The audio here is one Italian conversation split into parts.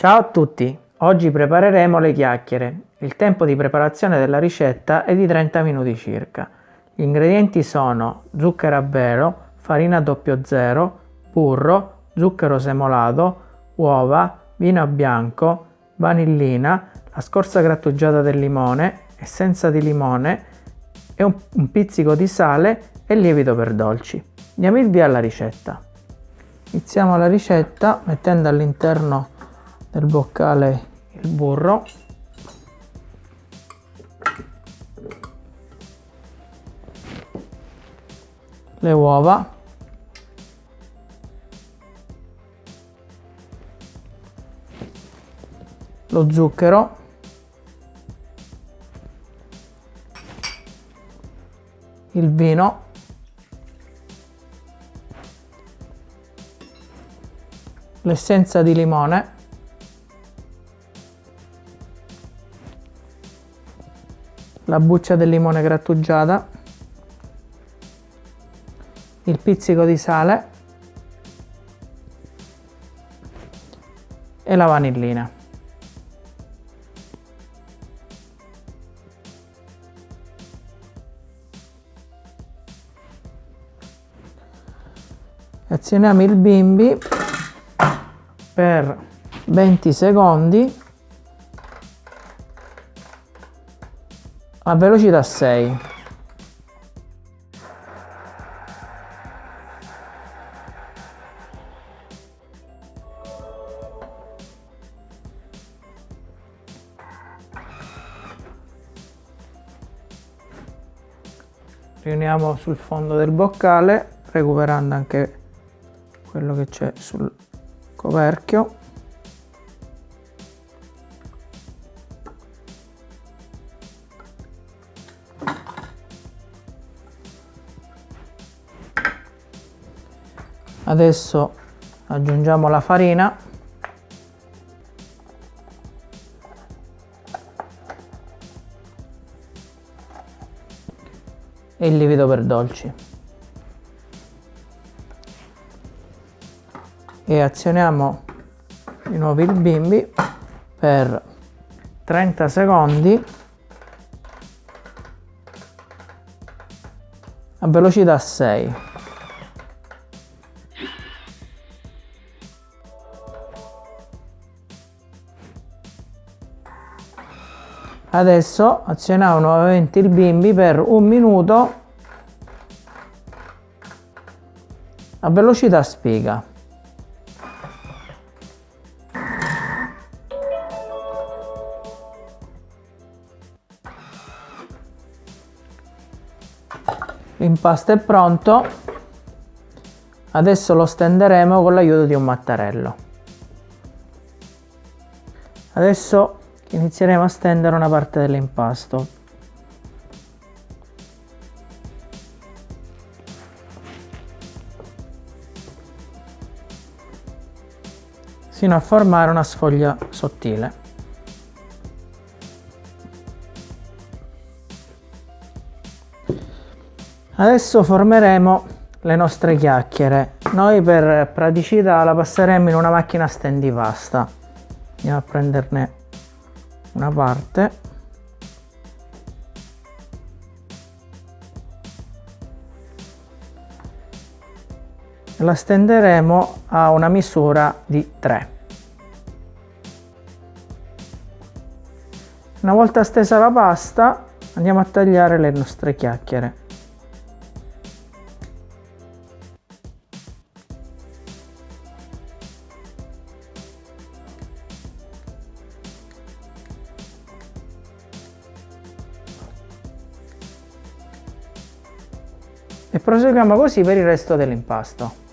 Ciao a tutti! Oggi prepareremo le chiacchiere. Il tempo di preparazione della ricetta è di 30 minuti circa. Gli ingredienti sono zucchero a vero, farina 00, burro, zucchero semolato, uova, vino bianco, vanillina, la scorza grattugiata del limone, essenza di limone e un, un pizzico di sale e lievito per dolci. Diamo il via alla ricetta. Iniziamo la ricetta mettendo all'interno del boccale il burro. Le uova. Lo zucchero. Il vino. L'essenza di limone la buccia del limone grattugiata, il pizzico di sale. E la vanillina. Azioniamo il bimbi per 20 secondi a velocità 6 riuniamo sul fondo del boccale recuperando anche quello che c'è sul coperchio adesso aggiungiamo la farina. E il lievito per dolci. E azioniamo di nuovo il bimbi per 30 secondi a velocità 6 Adesso azioniamo nuovamente il bimbi per un minuto a velocità spiga. L'impasto è pronto, adesso lo stenderemo con l'aiuto di un mattarello. Adesso inizieremo a stendere una parte dell'impasto. Sino a formare una sfoglia sottile. Adesso formeremo le nostre chiacchiere. Noi per praticità la passeremo in una macchina stendipasta andiamo a prenderne una parte. La stenderemo a una misura di 3 una volta stesa la pasta andiamo a tagliare le nostre chiacchiere e proseguiamo così per il resto dell'impasto.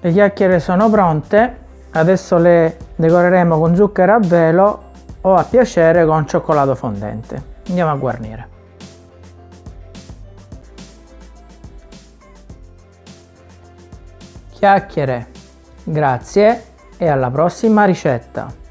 Le chiacchiere sono pronte, adesso le Decoreremo con zucchero a velo o a piacere con cioccolato fondente. Andiamo a guarnire. Chiacchiere, grazie e alla prossima ricetta!